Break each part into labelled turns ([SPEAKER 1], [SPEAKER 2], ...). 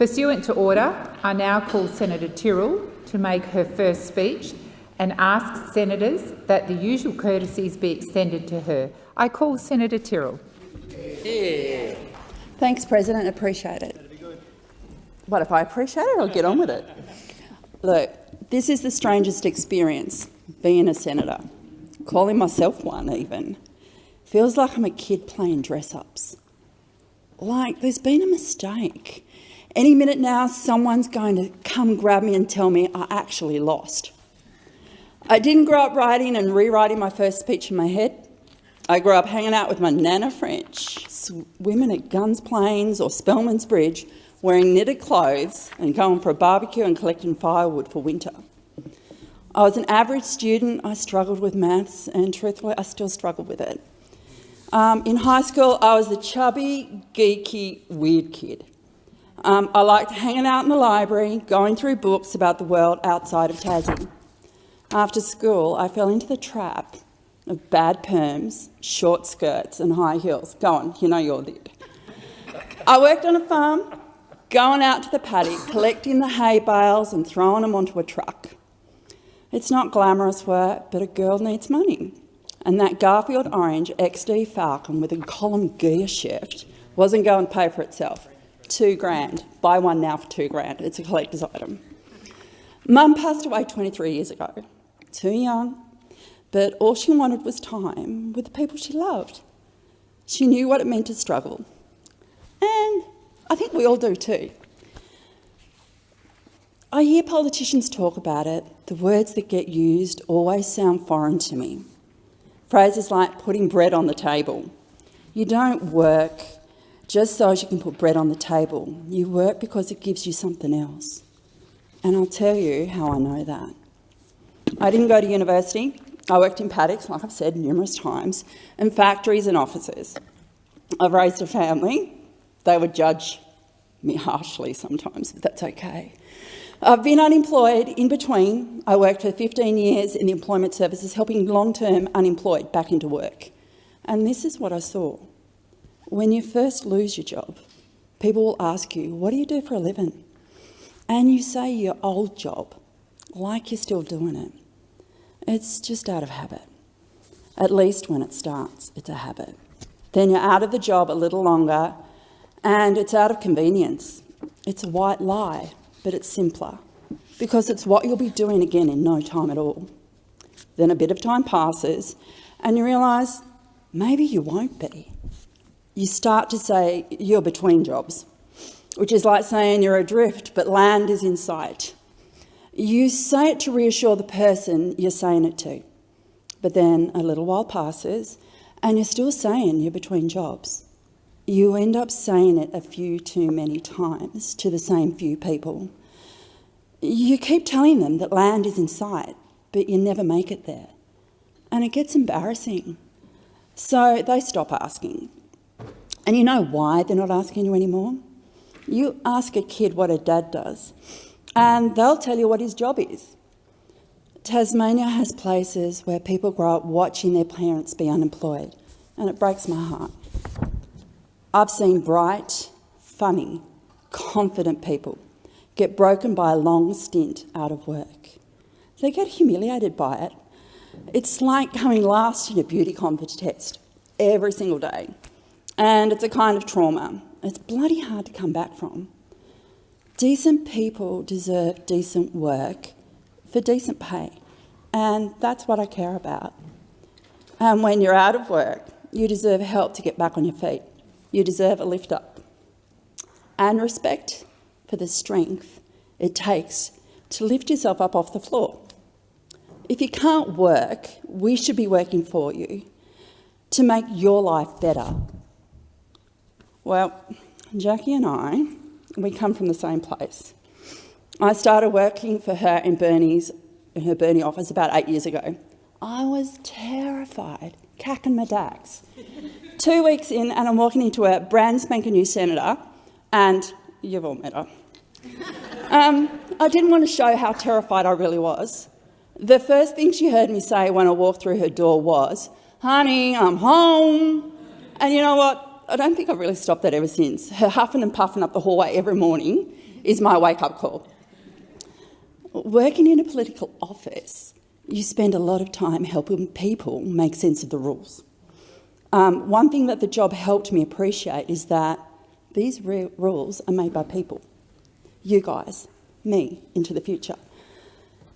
[SPEAKER 1] Pursuant to order, I now call Senator Tyrrell to make her first speech and ask senators that the usual courtesies be extended to her. I call Senator Tyrrell.
[SPEAKER 2] Yeah. Thanks, President. Appreciate it. What if I appreciate it? I'll get on with it. Look, this is the strangest experience, being a senator, calling myself one even. Feels like I'm a kid playing dress-ups. Like there's been a mistake. Any minute now, someone's going to come grab me and tell me I actually lost. I didn't grow up writing and rewriting my first speech in my head. I grew up hanging out with my Nana French, swimming at Gunns Plains or Spelman's Bridge, wearing knitted clothes and going for a barbecue and collecting firewood for winter. I was an average student. I struggled with maths, and truthfully, I still struggle with it. Um, in high school, I was the chubby, geeky, weird kid. Um, I liked hanging out in the library, going through books about the world outside of Tassie. After school, I fell into the trap of bad perms, short skirts and high heels. Go on, you know you're did. I worked on a farm, going out to the paddock, collecting the hay bales and throwing them onto a truck. It's not glamorous work, but a girl needs money. And that Garfield Orange XD Falcon with a column gear shift wasn't going to pay for itself two grand. Buy one now for two grand. It's a collector's item. Mum passed away 23 years ago. Too young, but all she wanted was time with the people she loved. She knew what it meant to struggle. And I think we all do too. I hear politicians talk about it. The words that get used always sound foreign to me. Phrases like putting bread on the table. You don't work just so as you can put bread on the table. You work because it gives you something else. And I'll tell you how I know that. I didn't go to university. I worked in paddocks, like I've said numerous times, and factories and offices. I've raised a family. They would judge me harshly sometimes, but that's okay. I've been unemployed in between. I worked for 15 years in the employment services, helping long-term unemployed back into work. And this is what I saw. When you first lose your job, people will ask you, what do you do for a living? And you say your old job, like you're still doing it. It's just out of habit. At least when it starts, it's a habit. Then you're out of the job a little longer and it's out of convenience. It's a white lie, but it's simpler because it's what you'll be doing again in no time at all. Then a bit of time passes and you realise maybe you won't be you start to say you're between jobs, which is like saying you're adrift but land is in sight. You say it to reassure the person you're saying it to, but then a little while passes and you're still saying you're between jobs. You end up saying it a few too many times to the same few people. You keep telling them that land is in sight, but you never make it there. And it gets embarrassing. So they stop asking and you know why they're not asking you anymore? You ask a kid what a dad does, and they'll tell you what his job is. Tasmania has places where people grow up watching their parents be unemployed, and it breaks my heart. I've seen bright, funny, confident people get broken by a long stint out of work. They get humiliated by it. It's like coming last in a beauty contest every single day and it's a kind of trauma. It's bloody hard to come back from. Decent people deserve decent work for decent pay, and that's what I care about. And when you're out of work, you deserve help to get back on your feet. You deserve a lift up. And respect for the strength it takes to lift yourself up off the floor. If you can't work, we should be working for you to make your life better well, Jackie and I, we come from the same place. I started working for her in Burnie's, in her Bernie office about eight years ago. I was terrified, cacking my dax. Two weeks in and I'm walking into a brand spanking new senator and you've all met her. Um, I didn't want to show how terrified I really was. The first thing she heard me say when I walked through her door was, honey, I'm home. And you know what? I don't think I've really stopped that ever since. Her huffing and puffing up the hallway every morning is my wake-up call. Working in a political office, you spend a lot of time helping people make sense of the rules. Um, one thing that the job helped me appreciate is that these rules are made by people. You guys, me, into the future.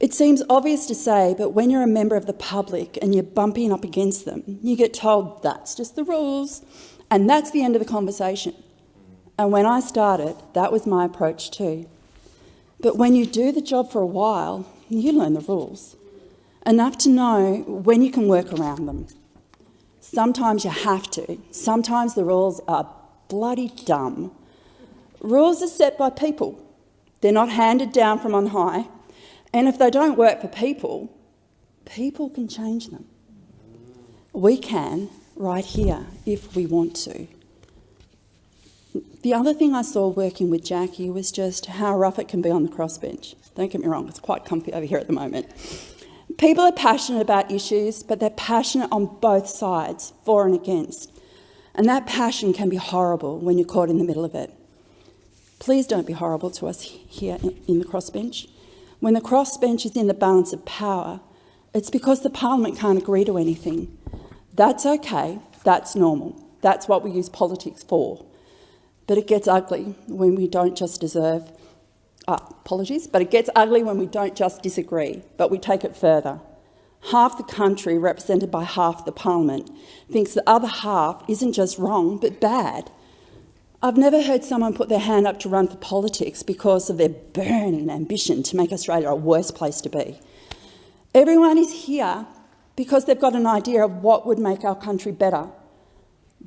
[SPEAKER 2] It seems obvious to say, but when you're a member of the public and you're bumping up against them, you get told that's just the rules, and that's the end of the conversation. And when I started, that was my approach too. But when you do the job for a while, you learn the rules, enough to know when you can work around them. Sometimes you have to. Sometimes the rules are bloody dumb. Rules are set by people. They're not handed down from on high. And if they don't work for people, people can change them. We can right here if we want to. The other thing I saw working with Jackie was just how rough it can be on the crossbench. Don't get me wrong, it's quite comfy over here at the moment. People are passionate about issues, but they're passionate on both sides, for and against. And that passion can be horrible when you're caught in the middle of it. Please don't be horrible to us here in the crossbench. When the crossbench is in the balance of power, it's because the parliament can't agree to anything. That's okay, that's normal. That's what we use politics for. But it gets ugly when we don't just deserve, uh, apologies, but it gets ugly when we don't just disagree, but we take it further. Half the country, represented by half the parliament, thinks the other half isn't just wrong, but bad. I've never heard someone put their hand up to run for politics because of their burning ambition to make Australia a worse place to be. Everyone is here because they've got an idea of what would make our country better.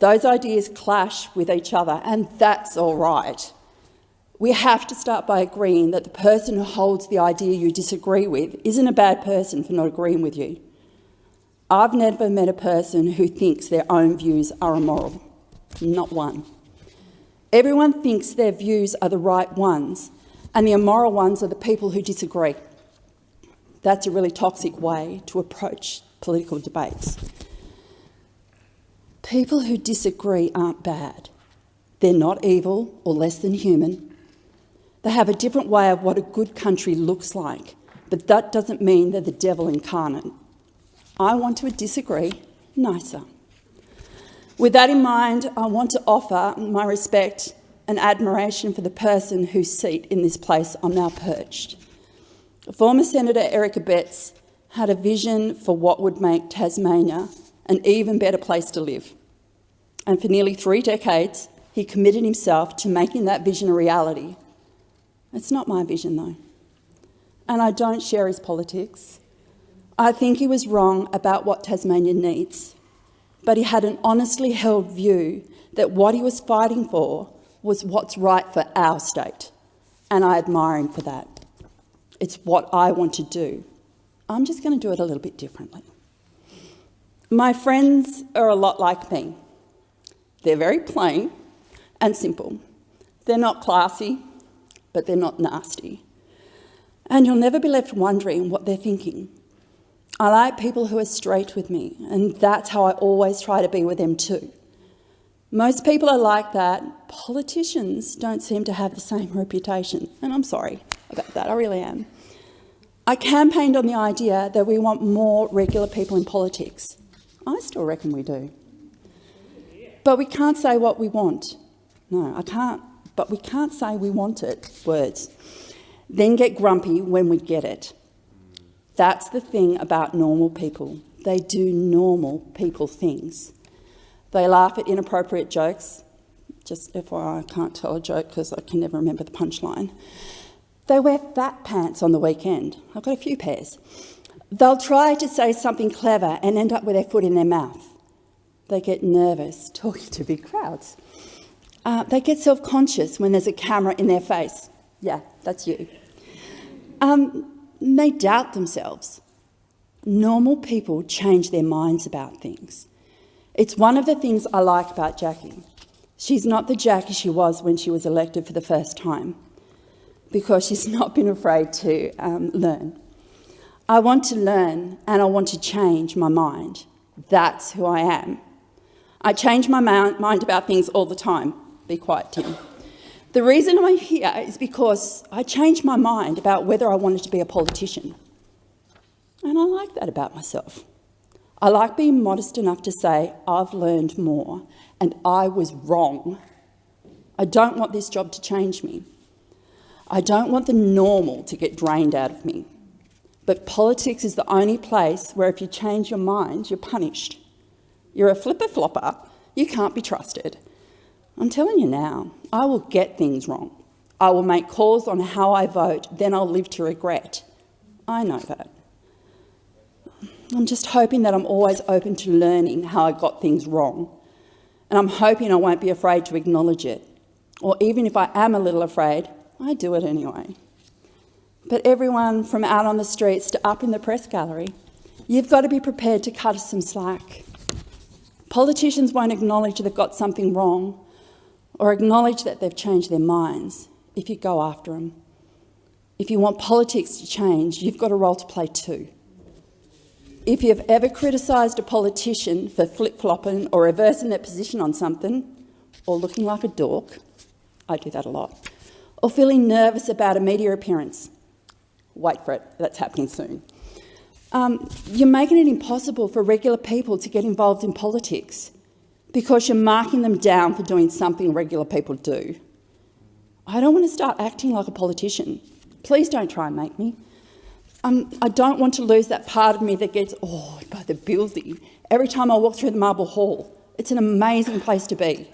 [SPEAKER 2] Those ideas clash with each other, and that's all right. We have to start by agreeing that the person who holds the idea you disagree with isn't a bad person for not agreeing with you. I've never met a person who thinks their own views are immoral. Not one. Everyone thinks their views are the right ones, and the immoral ones are the people who disagree. That's a really toxic way to approach political debates. People who disagree aren't bad. They're not evil or less than human. They have a different way of what a good country looks like, but that doesn't mean they're the devil incarnate. I want to disagree nicer. With that in mind, I want to offer my respect and admiration for the person whose seat in this place I'm now perched. Former Senator Eric Abetz had a vision for what would make Tasmania an even better place to live. And for nearly three decades, he committed himself to making that vision a reality. It's not my vision, though. And I don't share his politics. I think he was wrong about what Tasmania needs but he had an honestly held view that what he was fighting for was what's right for our state, and I admire him for that. It's what I want to do. I'm just going to do it a little bit differently. My friends are a lot like me. They're very plain and simple. They're not classy, but they're not nasty. And you'll never be left wondering what they're thinking. I like people who are straight with me, and that's how I always try to be with them too. Most people are like that. Politicians don't seem to have the same reputation, and I'm sorry about that, I really am. I campaigned on the idea that we want more regular people in politics. I still reckon we do. But we can't say what we want. No, I can't. But we can't say we want it, words. Then get grumpy when we get it. That's the thing about normal people. They do normal people things. They laugh at inappropriate jokes. Just FYI, I can't tell a joke because I can never remember the punchline. They wear fat pants on the weekend. I've got a few pairs. They'll try to say something clever and end up with their foot in their mouth. They get nervous talking to big crowds. Uh, they get self-conscious when there's a camera in their face. Yeah, that's you. Um, they doubt themselves. Normal people change their minds about things. It's one of the things I like about Jackie. She's not the Jackie she was when she was elected for the first time because she's not been afraid to um, learn. I want to learn and I want to change my mind. That's who I am. I change my mind about things all the time. Be quiet, Tim. The reason I'm here is because I changed my mind about whether I wanted to be a politician. And I like that about myself. I like being modest enough to say, I've learned more and I was wrong. I don't want this job to change me. I don't want the normal to get drained out of me. But politics is the only place where if you change your mind, you're punished. You're a flipper flopper, you can't be trusted. I'm telling you now, I will get things wrong. I will make calls on how I vote, then I'll live to regret. I know that. I'm just hoping that I'm always open to learning how I got things wrong. And I'm hoping I won't be afraid to acknowledge it. Or even if I am a little afraid, I do it anyway. But everyone from out on the streets to up in the press gallery, you've got to be prepared to cut us some slack. Politicians won't acknowledge they've got something wrong or acknowledge that they've changed their minds if you go after them. If you want politics to change, you've got a role to play too. If you've ever criticised a politician for flip-flopping or reversing their position on something, or looking like a dork, I do that a lot, or feeling nervous about a media appearance, wait for it, that's happening soon. Um, you're making it impossible for regular people to get involved in politics because you're marking them down for doing something regular people do. I don't want to start acting like a politician. Please don't try and make me. Um, I don't want to lose that part of me that gets awed by the building every time I walk through the Marble Hall. It's an amazing place to be.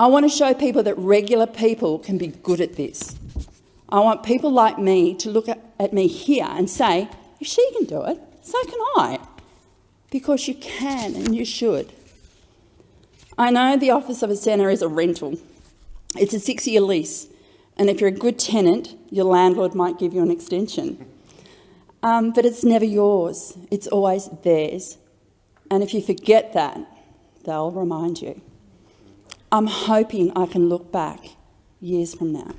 [SPEAKER 2] I want to show people that regular people can be good at this. I want people like me to look at, at me here and say, if she can do it, so can I. Because you can and you should. I know the office of a centre is a rental. It's a six-year lease, and if you're a good tenant, your landlord might give you an extension. Um, but it's never yours, it's always theirs. And if you forget that, they'll remind you. I'm hoping I can look back years from now.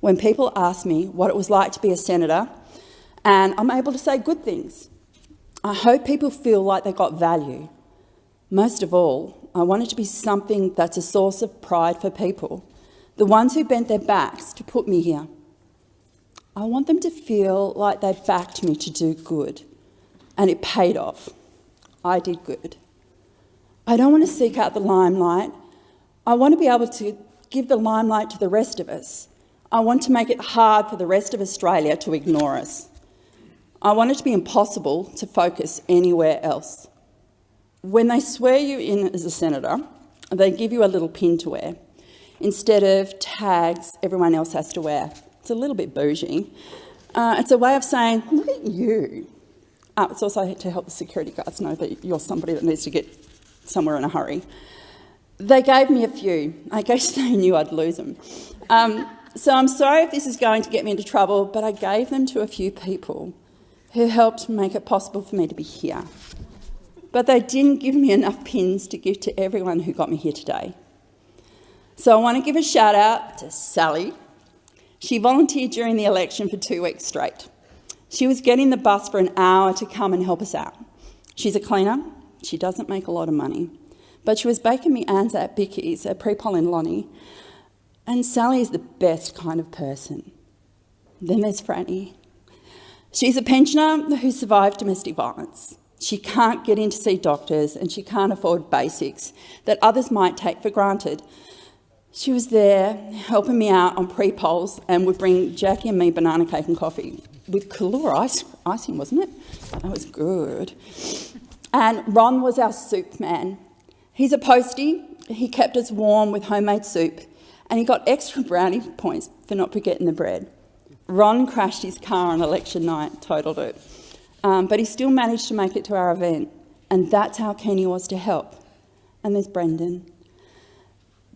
[SPEAKER 2] When people ask me what it was like to be a senator, and I'm able to say good things, I hope people feel like they got value. Most of all, I want it to be something that's a source of pride for people, the ones who bent their backs to put me here. I want them to feel like they backed me to do good, and it paid off. I did good. I don't want to seek out the limelight. I want to be able to give the limelight to the rest of us. I want to make it hard for the rest of Australia to ignore us. I want it to be impossible to focus anywhere else. When they swear you in as a senator, they give you a little pin to wear instead of tags everyone else has to wear. It's a little bit bougie. Uh, it's a way of saying, look at you. Uh, it's also to help the security guards know that you're somebody that needs to get somewhere in a hurry. They gave me a few. I guess they knew I'd lose them. Um, so I'm sorry if this is going to get me into trouble, but I gave them to a few people who helped make it possible for me to be here but they didn't give me enough pins to give to everyone who got me here today. So I want to give a shout out to Sally. She volunteered during the election for two weeks straight. She was getting the bus for an hour to come and help us out. She's a cleaner. She doesn't make a lot of money. But she was baking me Anzac bickies a pre-poll Lonnie. And Sally is the best kind of person. Then there's Franny. She's a pensioner who survived domestic violence. She can't get in to see doctors and she can't afford basics that others might take for granted. She was there helping me out on pre-polls and would bring Jackie and me banana cake and coffee with Kahlua ice, icing, wasn't it? That was good. And Ron was our soup man. He's a postie. He kept us warm with homemade soup and he got extra brownie points for not forgetting the bread. Ron crashed his car on election night, totaled it. Um, but he still managed to make it to our event, and that's how keen he was to help. And there's Brendan.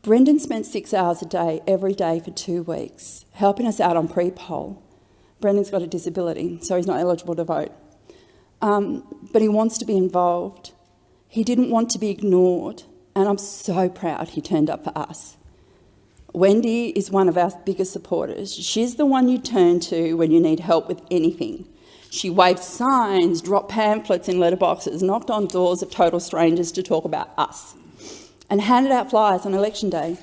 [SPEAKER 2] Brendan spent six hours a day, every day for two weeks, helping us out on pre-poll. Brendan's got a disability, so he's not eligible to vote. Um, but he wants to be involved. He didn't want to be ignored, and I'm so proud he turned up for us. Wendy is one of our biggest supporters. She's the one you turn to when you need help with anything. She waved signs, dropped pamphlets in letterboxes, knocked on doors of total strangers to talk about us, and handed out flyers on election day.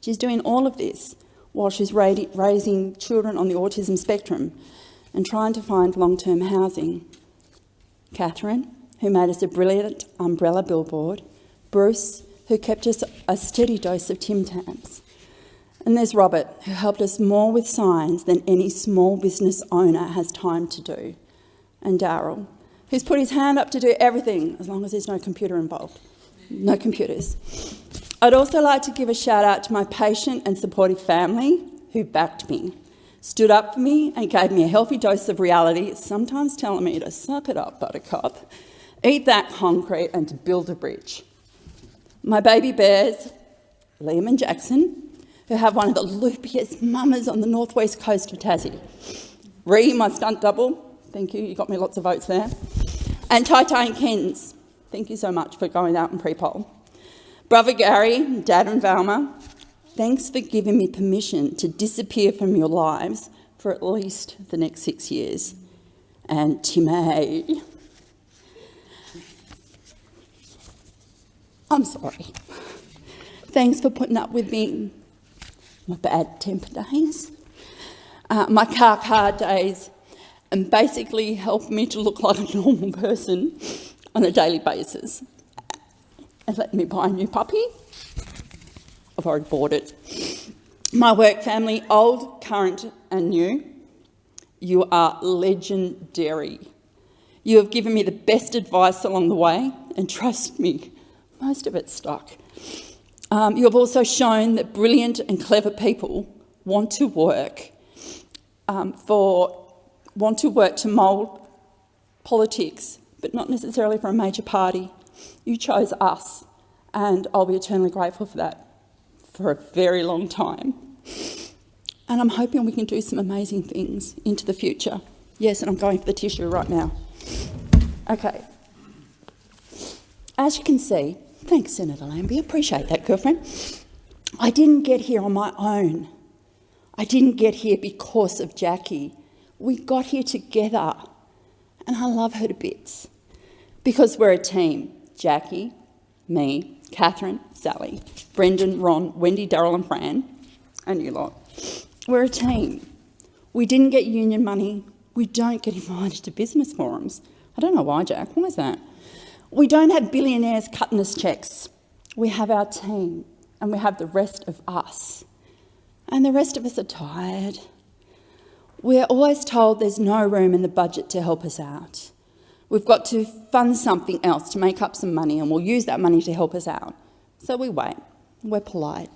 [SPEAKER 2] She's doing all of this while she's ra raising children on the autism spectrum and trying to find long-term housing. Catherine, who made us a brilliant umbrella billboard, Bruce, who kept us a steady dose of Tim Tams. And there's Robert, who helped us more with signs than any small business owner has time to do. And Daryl, who's put his hand up to do everything as long as there's no computer involved. No computers. I'd also like to give a shout out to my patient and supportive family who backed me, stood up for me and gave me a healthy dose of reality, sometimes telling me to suck it up, buttercup, eat that concrete and to build a bridge. My baby bears, Liam and Jackson, who have one of the loopiest mamas on the northwest coast of Tassie. Ree, my stunt double, thank you, you got me lots of votes there. And Tai Tai and Kens, thank you so much for going out and pre-poll. Brother Gary, Dad and Valma, thanks for giving me permission to disappear from your lives for at least the next six years. And Timmy, I'm sorry. Thanks for putting up with me my bad temper days, uh, my car car days, and basically help me to look like a normal person on a daily basis. And let me buy a new puppy. I've already bought it. My work family, old, current and new, you are legendary. You have given me the best advice along the way, and trust me, most of it stuck. Um, you have also shown that brilliant and clever people want to work um, for want to work to mould politics, but not necessarily for a major party. You chose us, and I'll be eternally grateful for that for a very long time. And I'm hoping we can do some amazing things into the future. Yes, and I'm going for the tissue right now. Okay. As you can see, Thanks, Senator Lambie. Appreciate that, girlfriend. I didn't get here on my own. I didn't get here because of Jackie. We got here together. And I love her to bits. Because we're a team. Jackie, me, Catherine, Sally, Brendan, Ron, Wendy, Daryl and Fran, and you lot. We're a team. We didn't get union money. We don't get invited to business forums. I don't know why, Jack. Why is that? We don't have billionaires cutting us checks. We have our team and we have the rest of us. And the rest of us are tired. We're always told there's no room in the budget to help us out. We've got to fund something else to make up some money and we'll use that money to help us out. So we wait. We're polite.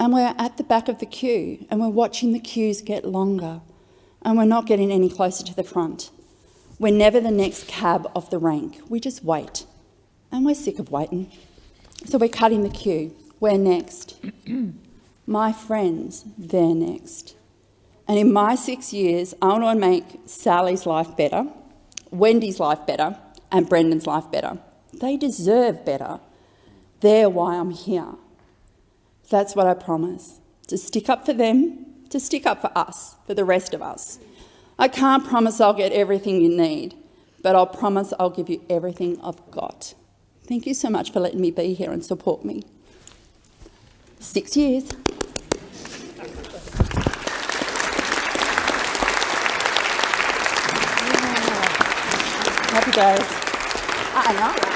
[SPEAKER 2] And we're at the back of the queue and we're watching the queues get longer and we're not getting any closer to the front. We're never the next cab off the rank. We just wait. And we're sick of waiting. So we're cutting the queue. We're next. my friends, they're next. And in my six years, I want to make Sally's life better, Wendy's life better, and Brendan's life better. They deserve better. They're why I'm here. That's what I promise. To stick up for them, to stick up for us, for the rest of us. I can't promise I'll get everything you need, but I'll promise I'll give you everything I've got. Thank you so much for letting me be here and support me. Six years. Happy days. I know.